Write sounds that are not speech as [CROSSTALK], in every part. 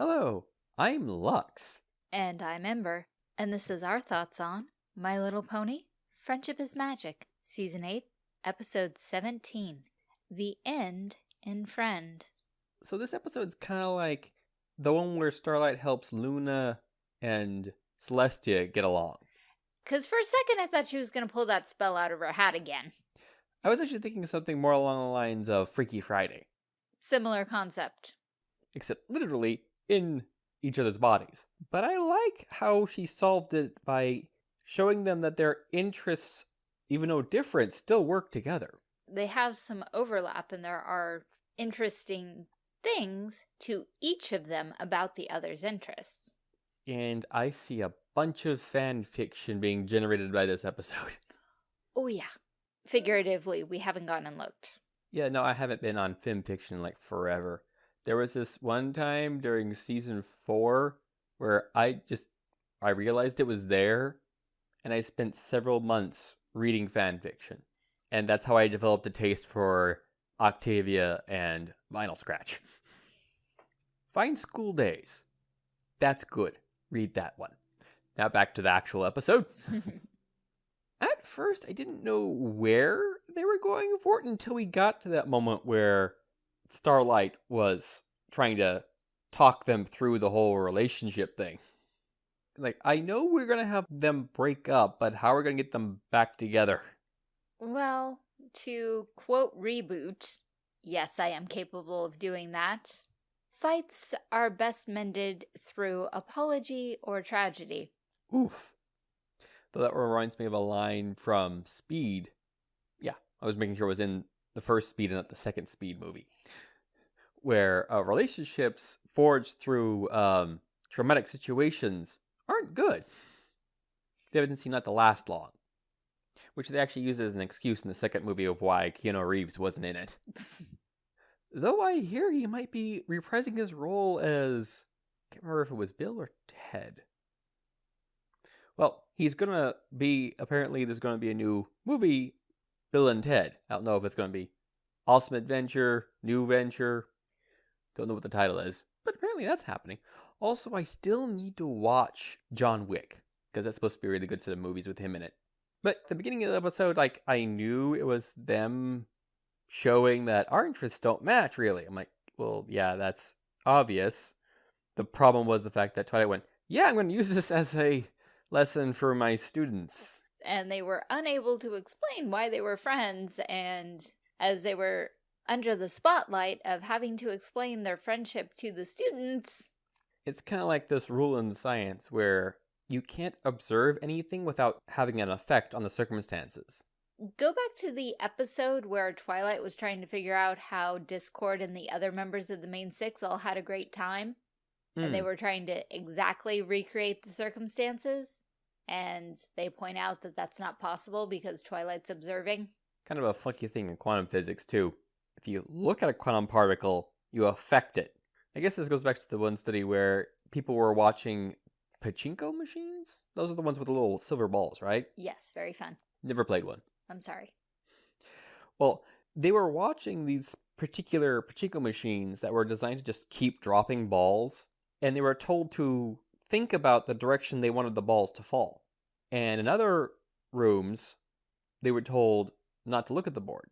Hello, I'm Lux. And I'm Ember, and this is our thoughts on My Little Pony Friendship is Magic, Season 8, Episode 17 The End in Friend. So, this episode's kind of like the one where Starlight helps Luna and Celestia get along. Because for a second I thought she was going to pull that spell out of her hat again. I was actually thinking something more along the lines of Freaky Friday. Similar concept. Except literally in each other's bodies. But I like how she solved it by showing them that their interests, even though different, still work together. They have some overlap and there are interesting things to each of them about the other's interests. And I see a bunch of fan fiction being generated by this episode. [LAUGHS] Oh yeah. Figuratively, we haven't gone and looked. Yeah, no, I haven't been on FiMFiction like forever. There was this one time during season four where I just I realized it was there and I spent several months reading fan fiction. And that's how I developed a taste for Octavia and Vinyl Scratch. [LAUGHS] Fine School Days. That's good. Read that one. Now back to the actual episode. [LAUGHS] At first, I didn't know where they were going for it until we got to that moment where Starlight was trying to talk them through the whole relationship thing. Like, I know we're going to have them break up, but how are we going to get them back together? Well, to quote Reboot, yes, I am capable of doing that. Fights are best mended through apology or tragedy. Oof. Though that reminds me of a line from Speed. Yeah, I was making sure it was in the first Speed and not the second Speed movie. Where uh, relationships forged through um, traumatic situations aren't good. They didn't seem not to last long. Which they actually used as an excuse in the second movie of why Keanu Reeves wasn't in it. [LAUGHS] Though I hear he might be reprising his role as I can't remember if it was Bill or Ted. Well, he's gonna be apparently there's gonna be a new movie, Bill and Ted. I don't know if it's gonna be Awesome Adventure, New Venture. Don't know what the title is, but apparently that's happening. Also, I still need to watch John Wick because that's supposed to be a really good set of movies with him in it. But the beginning of the episode, like I knew it was them showing that our interests don't match really. I'm like, well, yeah, that's obvious. The problem was the fact that Twilight went, yeah, I'm going to use this as a lesson for my students. And they were unable to explain why they were friends, and as they were under the spotlight of having to explain their friendship to the students. It's kind of like this rule in science where you can't observe anything without having an effect on the circumstances. Go back to the episode where Twilight was trying to figure out how Discord and the other members of the main six all had a great time. Mm. And they hmm. were trying to exactly recreate the circumstances. And they point out that that's not possible because Twilight's observing. Kind of a funky thing in quantum physics, too. If you look at a quantum particle, you affect it. I guess this goes back to the one study where people were watching pachinko machines. Those are the ones with the little silver balls, right? Yes, very fun. Never played one. I'm sorry. Well, they were watching these particular pachinko machines that were designed to just keep dropping balls, and they were told to think about the direction they wanted the balls to fall. And in other rooms, they were told not to look at the board,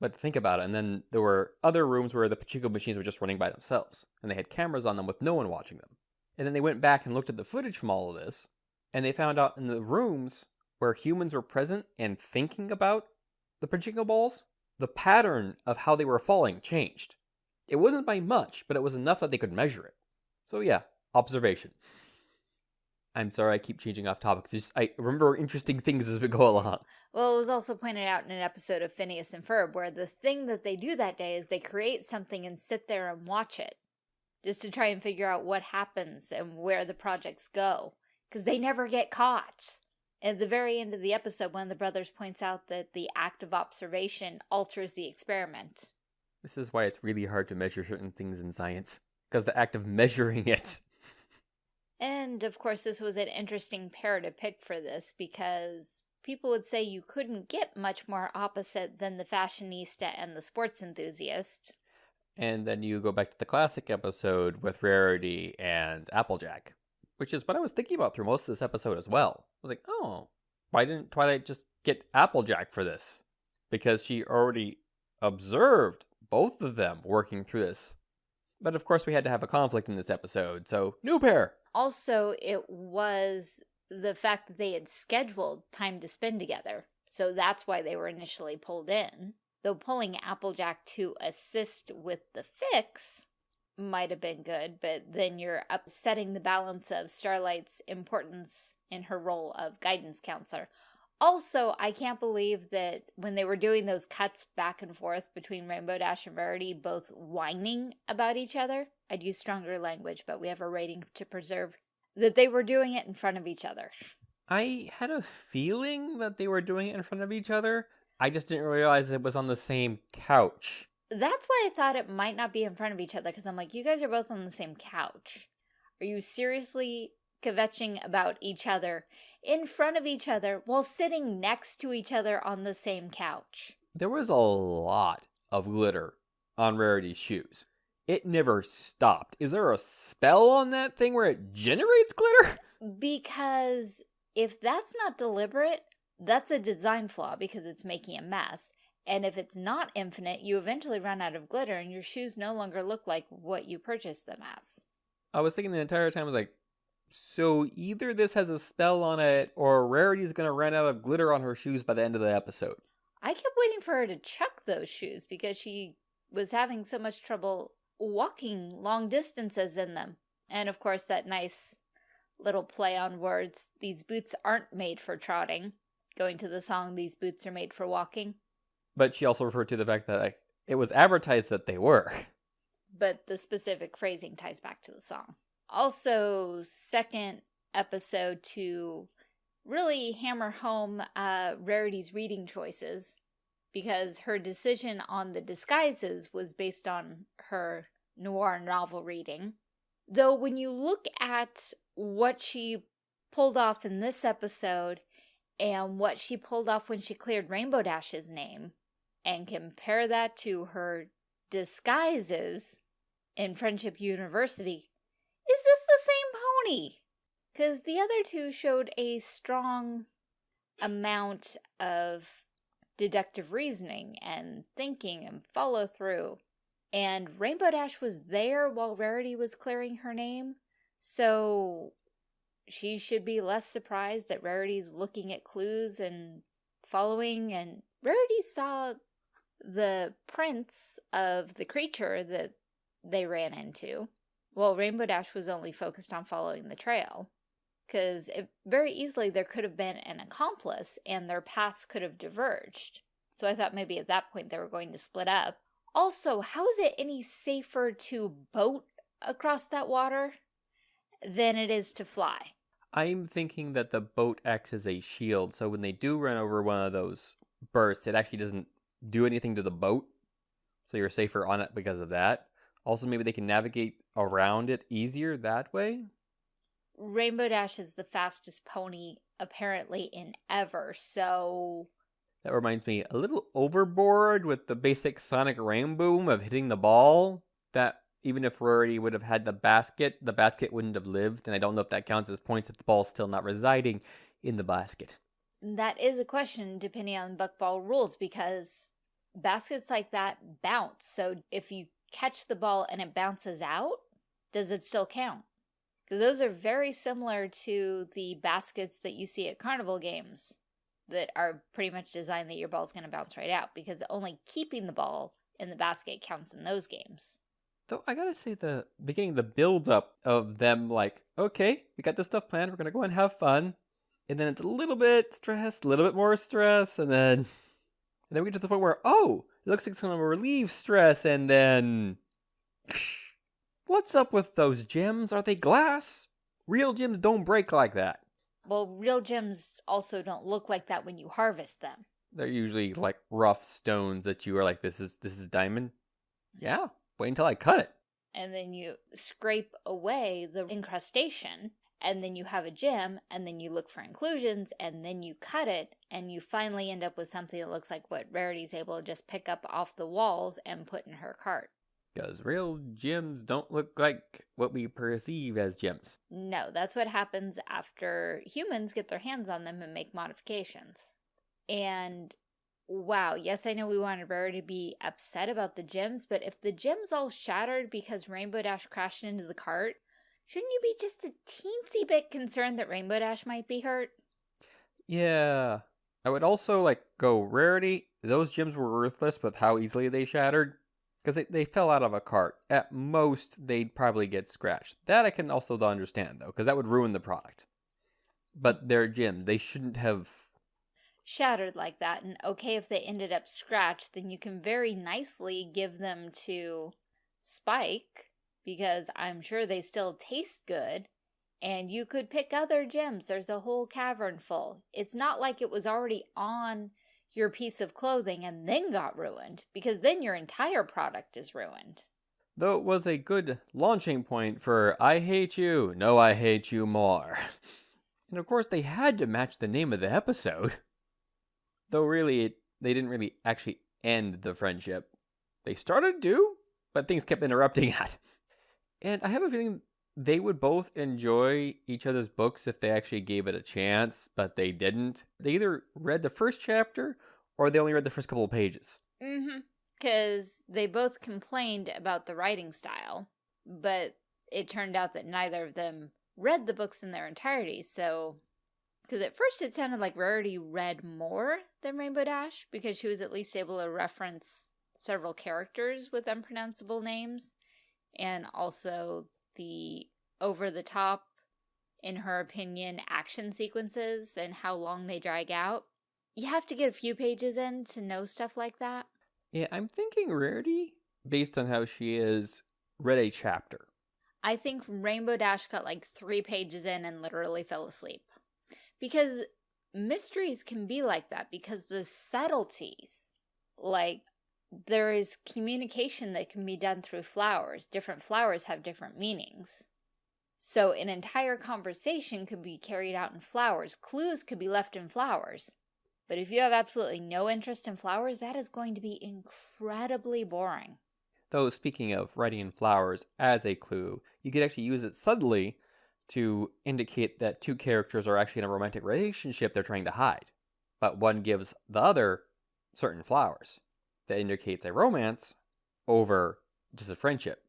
but to think about it. And then there were other rooms where the pachinko machines were just running by themselves, and they had cameras on them with no one watching them. And then they went back and looked at the footage from all of this, and they found out in the rooms where humans were present and thinking about the pachinko balls, the pattern of how they were falling changed. It wasn't by much, but it was enough that they could measure it. So yeah, observation. I'm sorry I keep changing off topics. Just, I remember interesting things as we go along. Well, it was also pointed out in an episode of Phineas and Ferb where the thing that they do that day is they create something and sit there and watch it just to try and figure out what happens and where the projects go because they never get caught. At the very end of the episode, one of the brothers points out that the act of observation alters the experiment. This is why it's really hard to measure certain things in science, because the act of measuring it. And, of course, this was an interesting pair to pick for this, because people would say you couldn't get much more opposite than the fashionista and the sports enthusiast. And then you go back to the classic episode with Rarity and Applejack, which is what I was thinking about through most of this episode as well. I was like, oh, why didn't Twilight just get Applejack for this? Because she already observed both of them working through this. But of course, we had to have a conflict in this episode, so new pair. Also, it was the fact that they had scheduled time to spend together. So that's why they were initially pulled in. Though pulling Applejack to assist with the fix might have been good, but then you're upsetting the balance of Starlight's importance in her role of guidance counselor. Also, I can't believe that when they were doing those cuts back and forth between Rainbow Dash and Rarity, both whining about each other, I'd use stronger language, but we have a rating to preserve, that they were doing it in front of each other. I had a feeling that they were doing it in front of each other. I just didn't realize it was on the same couch. That's why I thought it might not be in front of each other, because I'm like, you guys are both on the same couch. Are you seriously kvetching about each other in front of each other while sitting next to each other on the same couch? There was a lot of glitter on Rarity's shoes. It never stopped. Is there a spell on that thing where it generates glitter? Because if that's not deliberate, that's a design flaw because it's making a mess. And if it's not infinite, you eventually run out of glitter and your shoes no longer look like what you purchased them as. I was thinking the entire time, I was like, so either this has a spell on it or Rarity's going to run out of glitter on her shoes by the end of the episode. I kept waiting for her to chuck those shoes because she was having so much trouble walking long distances in them. And of course, that nice little play on words. These boots aren't made for trotting. Going to the song, these boots are made for walking. But she also referred to the fact that like, it was advertised that they were. But the specific phrasing ties back to the song. Also, second episode to really hammer home uh, Rarity's reading choices because her decision on the disguises was based on her noir novel reading. Though when you look at what she pulled off in this episode and what she pulled off when she cleared Rainbow Dash's name and compare that to her disguises in Friendship University, is this the same pony? Because the other two showed a strong amount of deductive reasoning and thinking and follow through. And Rainbow Dash was there while Rarity was clearing her name. So she should be less surprised that Rarity's looking at clues and following. And Rarity saw the prints of the creature that they ran into. while Rainbow Dash was only focused on following the trail. Because very easily there could have been an accomplice and their paths could have diverged. So I thought maybe at that point they were going to split up. Also, how is it any safer to boat across that water than it is to fly? I'm thinking that the boat acts as a shield, so when they do run over one of those bursts, it actually doesn't do anything to the boat, so you're safer on it because of that. Also, maybe they can navigate around it easier that way. Rainbow Dash is the fastest pony apparently in ever, so... That reminds me a little overboard with the basic Sonic Rainboom of hitting the ball. That even if Rarity would have had the basket, the basket wouldn't have lived, and I don't know if that counts as points if the ball's still not residing in the basket. That is a question depending on Buckball rules because baskets like that bounce. So if you catch the ball and it bounces out, does it still count? Because those are very similar to the baskets that you see at carnival games that are pretty much designed that your ball's going to bounce right out because only keeping the ball in the basket counts in those games. Though I gotta say, the beginning, the build up of them, like, okay, we got this stuff planned, we're gonna go and have fun, and then it's a little bit stress, a little bit more stress, and then, and then we get to the point where, oh, it looks like it's gonna relieve stress, and then, what's up with those gems? Are they glass? Real gems don't break like that. Well, real gems also don't look like that when you harvest them. They're usually like rough stones that you are like, this is this is diamond. Yeah, wait until I cut it. And then you scrape away the incrustation, and then you have a gem, and then you look for inclusions, and then you cut it, and you finally end up with something that looks like what Rarity's able to just pick up off the walls and put in her cart. Because real gems don't look like what we perceive as gems. No, that's what happens after humans get their hands on them and make modifications. And wow, yes, I know we wanted Rarity to be upset about the gems, but if the gems all shattered because Rainbow Dash crashed into the cart, shouldn't you be just a teensy bit concerned that Rainbow Dash might be hurt? Yeah. I would also like go Rarity. Those gems were worthless with how easily they shattered because they, they fell out of a cart. At most, they'd probably get scratched. That I can also understand, though, because that would ruin the product. But they're gems. They shouldn't have... Shattered like that, and okay if they ended up scratched, then you can very nicely give them to Spike, because I'm sure they still taste good, and you could pick other gems. There's a whole cavern full. It's not like it was already on your piece of clothing and then got ruined, because then your entire product is ruined. Though it was a good launching point for I hate you, no I hate you more. [LAUGHS] and of course they had to match the name of the episode. Though really, it, they didn't really actually end the friendship. They started to, but things kept interrupting [LAUGHS] that. And I have a feeling they would both enjoy each other's books if they actually gave it a chance, but they didn't. They either read the first chapter or they only read the first couple of pages. Mm-hmm. Because they both complained about the writing style, but it turned out that neither of them read the books in their entirety, so... Because at first it sounded like Rarity read more than Rainbow Dash, because she was at least able to reference several characters with unpronounceable names, and also the over-the-top, in her opinion, action sequences and how long they drag out. You have to get a few pages in to know stuff like that. Yeah, I'm thinking Rarity, based on how she is, read a chapter. I think Rainbow Dash got like three pages in and literally fell asleep. Because mysteries can be like that because the subtleties, like there is communication that can be done through flowers. Different flowers have different meanings. So an entire conversation could be carried out in flowers. Clues could be left in flowers. But if you have absolutely no interest in flowers, that is going to be incredibly boring. Though, speaking of writing in flowers as a clue, you could actually use it subtly to indicate that two characters are actually in a romantic relationship they're trying to hide. But one gives the other certain flowers that indicates a romance over just a friendship.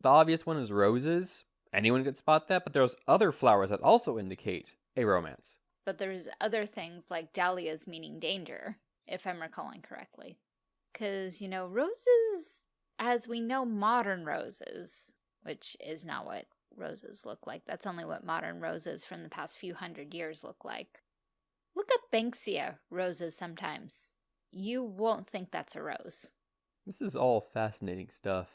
The obvious one is roses. Anyone could spot that, but there's other flowers that also indicate a romance. But there's other things like dahlias meaning danger, if I'm recalling correctly. Because, you know, roses, as we know modern roses, which is not what roses look like. That's only what modern roses from the past few hundred years look like. Look up Banksia roses sometimes you won't think that's a rose. This is all fascinating stuff.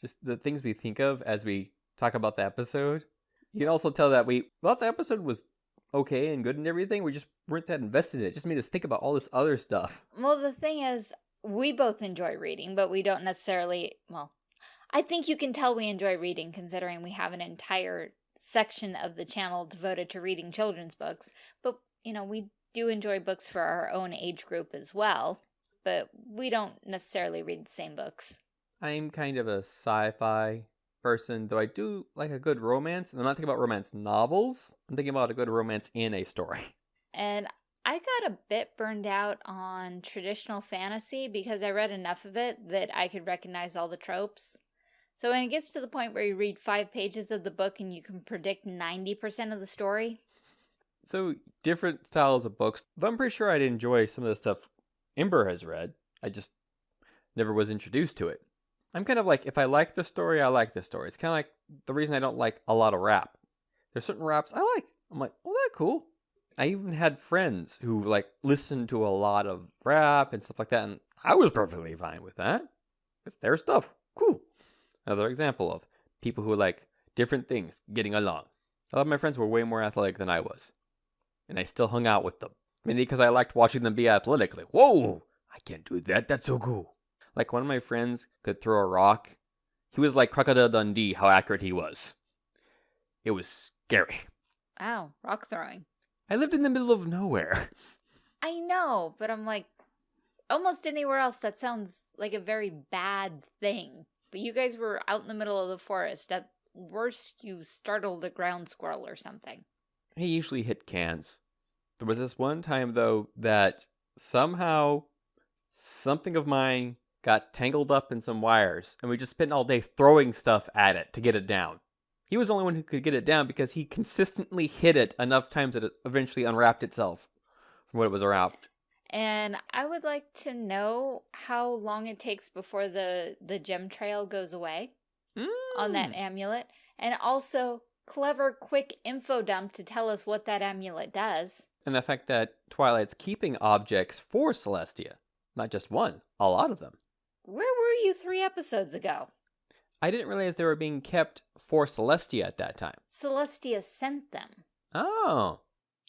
Just the things we think of as we talk about the episode. You can also tell that we thought the episode was okay and good and everything. We just weren't that invested in it. it just made us think about all this other stuff. Well, the thing is, we both enjoy reading, but we don't necessarily, well, I think you can tell we enjoy reading considering we have an entire section of the channel devoted to reading children's books. But, you know, we do enjoy books for our own age group as well, but we don't necessarily read the same books. I'm kind of a sci-fi person, though I do like a good romance. And I'm not thinking about romance novels. I'm thinking about a good romance in a story. [LAUGHS] And I got a bit burned out on traditional fantasy because I read enough of it that I could recognize all the tropes. So when it gets to the point where you read five pages of the book and you can predict 90% of the story, so different styles of books. I'm pretty sure I'd enjoy some of the stuff Ember has read. I just never was introduced to it. I'm kind of like, if I like the story, I like the story. It's kind of like the reason I don't like a lot of rap. There's certain raps I like. I'm like, oh, that's cool. I even had friends who like listened to a lot of rap and stuff like that, and I was perfectly fine with that. It's their stuff. Cool. Another example of people who like different things getting along. A lot of my friends were way more athletic than I was and I still hung out with them. Mainly because I liked watching them be athletic. Like, whoa, I can't do that. That's so cool. Like, one of my friends could throw a rock. He was like Crocodile Dundee, how accurate he was. It was scary. Wow, rock throwing. I lived in the middle of nowhere. I know, but I'm like, almost anywhere else that sounds like a very bad thing. but you guys were out in the middle of the forest. At worst, you startled a ground squirrel or something. He usually hit cans. There was this one time, though, that somehow something of mine got tangled up in some wires, and we just spent all day throwing stuff at it to get it down. He was the only one who could get it down because he consistently hit it enough times that it eventually unwrapped itself from what it was wrapped. And I would like to know how long it takes before the, the gem trail goes away on that Mm. amulet. And also, clever, quick info dump to tell us what that amulet does. And the fact that Twilight's keeping objects for Celestia. Not just one, a lot of them. Where were you three episodes ago? I didn't realize they were being kept for Celestia at that time. Celestia sent them. Oh,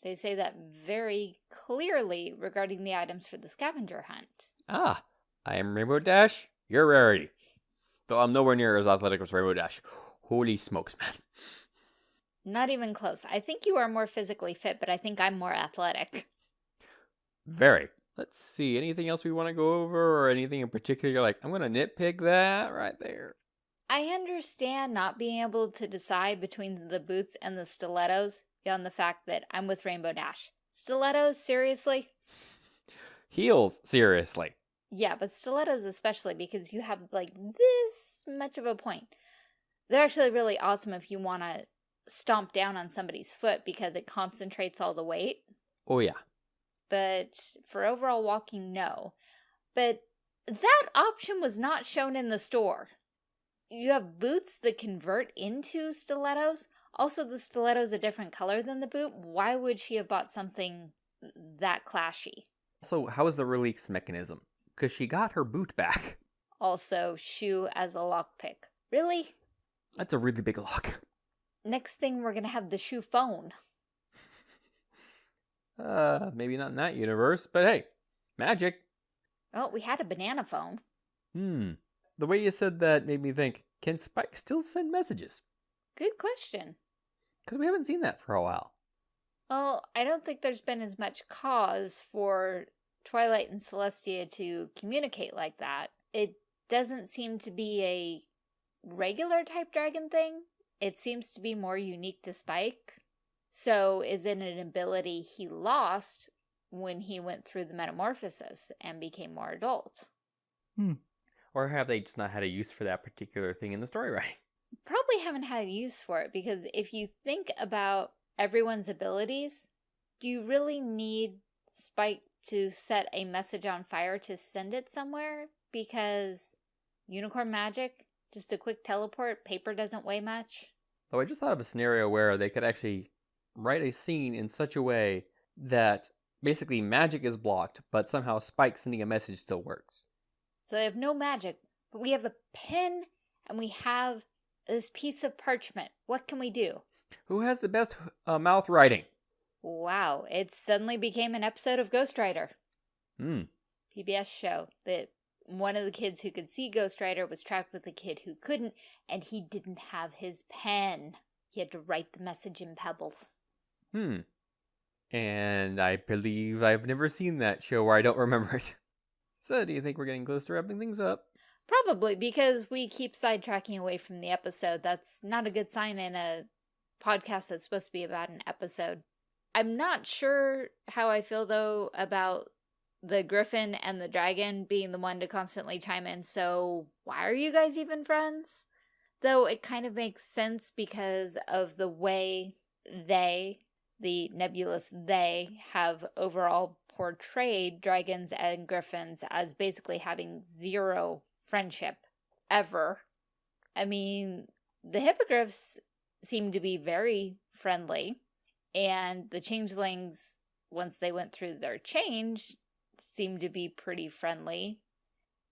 They say that very clearly regarding the items for the scavenger hunt. ah, I am Rainbow Dash, you're Rarity. Though I'm nowhere near as athletic as Rainbow Dash. Holy smokes, man. Not even close. I think you are more physically fit, but I think I'm more athletic. Very. Let's see, anything else we want to go over or anything in particular you're like, I'm going to nitpick that right there. I understand not being able to decide between the boots and the stilettos beyond the fact that I'm with Rainbow Dash. Stilettos, seriously? [LAUGHS] Heels, seriously. Yeah, but stilettos especially because you have like this much of a point. They're actually really awesome if you want to stomp down on somebody's foot because it concentrates all the weight. Oh, yeah. But for overall walking, no. But that option was not shown in the store. You have boots that convert into stilettos. Also, the stiletto's a different color than the boot. Why would she have bought something that clashy? So, how is the release mechanism? Because she got her boot back. Also, shoe as a lockpick. Really? That's a really big lock. Next thing, we're gonna have the shoe phone. Uh, maybe not in that universe, but hey, magic. Oh, we had a banana phone. Hmm. The way you said that made me think, can Spike still send messages? Good question. Because we haven't seen that for a while. Well, I don't think there's been as much cause for Twilight and Celestia to communicate like that. It doesn't seem to be a regular type dragon thing. It seems to be more unique to Spike. So, is it an ability he lost when he went through the metamorphosis and became more adult? Hmm. Or have they just not had a use for that particular thing in the story writing? [LAUGHS] probably haven't had a use for it because if you think about everyone's abilities, do you really need Spike to set a message on fire to send it somewhere? Because unicorn magic, just a quick teleport, paper doesn't weigh much. Though I just thought of a scenario where they could actually write a scene in such a way that basically magic is blocked, but somehow Spike sending a message still works. So they have no magic, but we have a pen and we have this piece of parchment. What can we do? Who has the best uh, mouth writing? Wow, it suddenly became an episode of Ghostwriter. Hmm. PBS show that one of the kids who could see Ghostwriter was trapped with a kid who couldn't, and he didn't have his pen. He had to write the message in pebbles. Hmm. And I believe I've never seen that show where I don't remember it. [LAUGHS] So, do you think we're getting close to wrapping things up? Probably because we keep sidetracking away from the episode. That's not a good sign in a podcast that's supposed to be about an episode. I'm not sure how I feel though about the griffin and the dragon being the one to constantly chime in. So, why are you guys even friends? Though it kind of makes sense because of the way they, the nebulous they, have overall portrayed dragons and griffins as basically having zero friendship ever. I mean, the hippogriffs seem to be very friendly, and the changelings, once they went through their change, seem to be pretty friendly.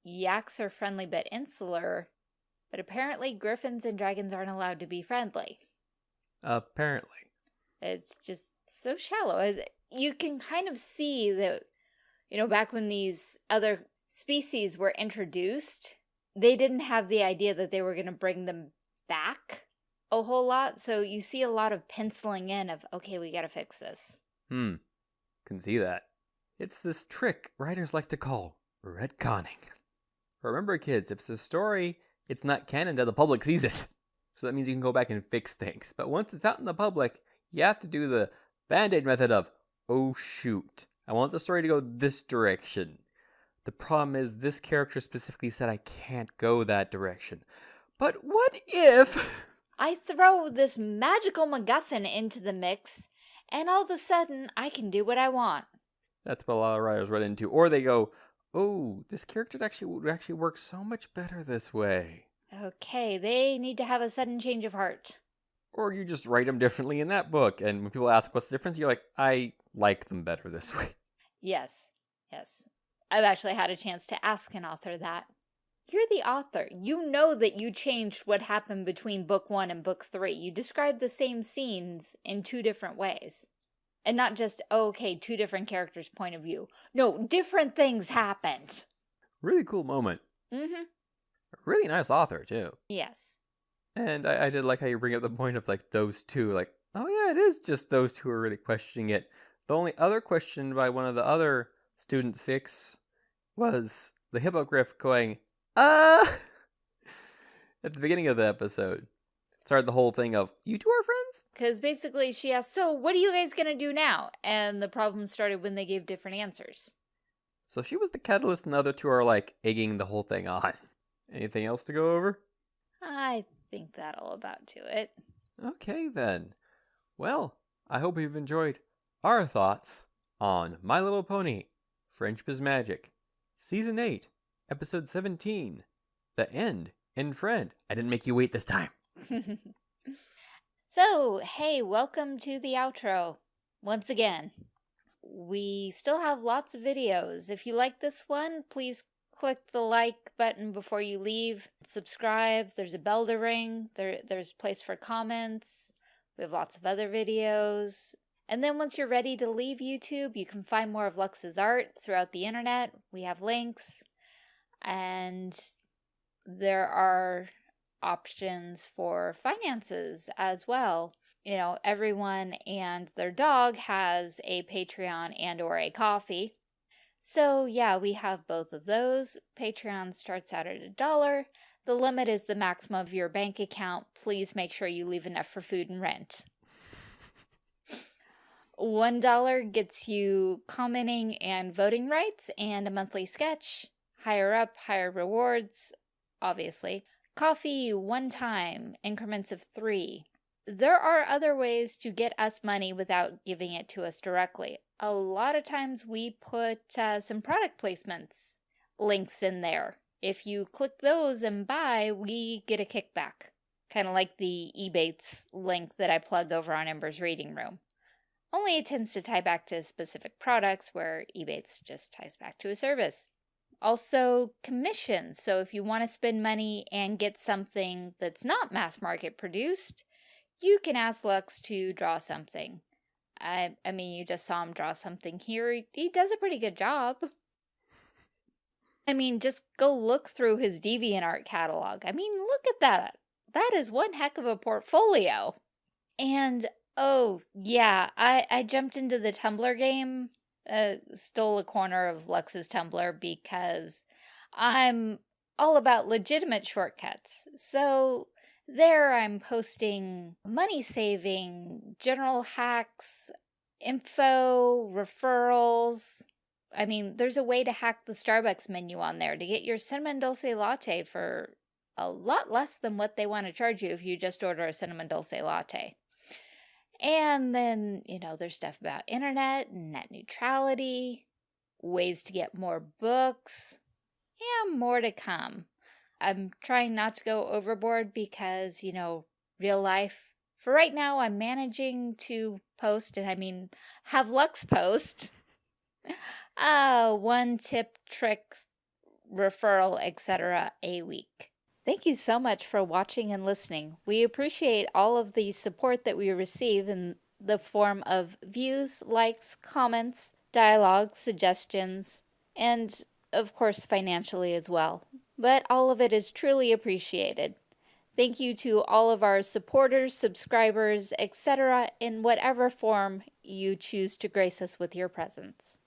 Yaks are friendly but insular, but apparently griffins and dragons aren't allowed to be friendly. Apparently. It's just so shallow. You can kind of see that, you know, back when these other species were introduced, they didn't have the idea that they were going to bring them back a whole lot. So you see a lot of penciling in of, okay, we got to fix this. Hmm. Can see that. It's this trick writers like to call retconning. Remember, kids, if the story it's not canon until the public sees it. So that means you can go back and fix things. But once it's out in the public, you have to do the band aid method of, oh shoot, I want the story to go this direction. The problem is, this character specifically said I can't go that direction. But what if. [LAUGHS] I throw this magical MacGuffin into the mix, and all of a sudden, I can do what I want. That's what a lot of writers run into. Or they go, oh, this character actually would actually work so much better this way. Okay, they need to have a sudden change of heart. Or you just write them differently in that book. And when people ask what's the difference, you're like, I like them better this way. Yes, yes. I've actually had a chance to ask an author that. You're the author. You know that you changed what happened between book one and book three. You described the same scenes in two different ways. And not just, oh, okay, two different characters' point of view. No, different things happened. Really cool moment. Mm-hmm. Really nice author, too. Yes. And I, I did like how you bring up the point of like those two, like, oh yeah, it is just those two are really questioning it. The only other question by one of the other student six was the hippogriff going, uh [LAUGHS] at the beginning of the episode. Started the whole thing of, you two are friends? Because basically she asked, so what are you guys going to do now? And the problem started when they gave different answers. So she was the catalyst and the other two are like egging the whole thing on. [LAUGHS] Anything else to go over? I think that'll about do it. Okay then. Well, I hope you've enjoyed our thoughts on My Little Pony, Friendship is Magic, Season 8, Episode 17, The End, and Friend. I didn't make you wait this time. [LAUGHS] so, hey, welcome to the outro. Once again, we still have lots of videos. If you like this one, please click the like button before you leave. Subscribe. There's a bell to ring. There, there's place for comments. We have lots of other videos. And then once you're ready to leave YouTube, you can find more of Lux's art throughout the internet. We have links. And there are options for finances as well. You know, everyone and their dog has a Patreon and or a Ko-fi. So yeah, we have both of those. Patreon starts out at a dollar. The limit is the maximum of your bank account. Please make sure you leave enough for food and rent. $1 gets you commenting and voting rights and a monthly sketch. Higher up, higher rewards, obviously. Ko-fi, one time, increments of three. There are other ways to get us money without giving it to us directly. A lot of times we put uh, some product placements links in there. If you click those and buy, we get a kickback. Kind of like the Ebates link that I plug over on Ember's Reading Room. Only it tends to tie back to specific products where Ebates just ties back to a service. Also, commissions. So if you want to spend money and get something that's not mass market produced, you can ask Lux to draw something. I, I mean, you just saw him draw something here. He does a pretty good job. [LAUGHS] I mean, just go look through his DeviantArt catalog. I mean, look at that. That is one heck of a portfolio. And, oh, yeah, I, I jumped into the Tumblr game uh, stole a corner of Lux's Tumblr because I'm all about legitimate shortcuts. So there I'm posting money saving, general hacks, info, referrals. I mean, there's a way to hack the Starbucks menu on there to get your cinnamon dulce latte for a lot less than what they want to charge you if you just order a cinnamon dulce latte. And then, you know, there's stuff about internet, and net neutrality, ways to get more books, and more to come. I'm trying not to go overboard because, you know, real life. For right now, I'm managing to post, and I mean, have Lux post. [LAUGHS] uh, one tip, tricks, referral, etc. a week. Thank you so much for watching and listening. We appreciate all of the support that we receive in the form of views, likes, comments, dialogue, suggestions, and of course financially as well. But all of it is truly appreciated. Thank you to all of our supporters, subscribers, etc. in whatever form you choose to grace us with your presence.